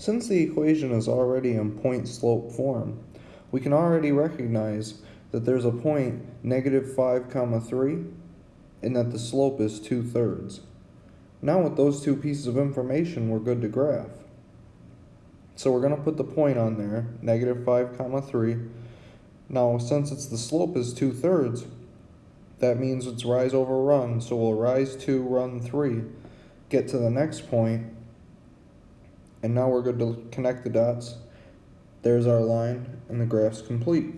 Since the equation is already in point slope form, we can already recognize that there's a point negative 5 comma 3 and that the slope is 2 thirds. Now with those two pieces of information, we're good to graph. So we're going to put the point on there, negative 5 comma 3. Now since it's the slope is 2 thirds, that means it's rise over run, so we'll rise 2, run 3, get to the next point, and now we're good to connect the dots. There's our line, and the graph's complete.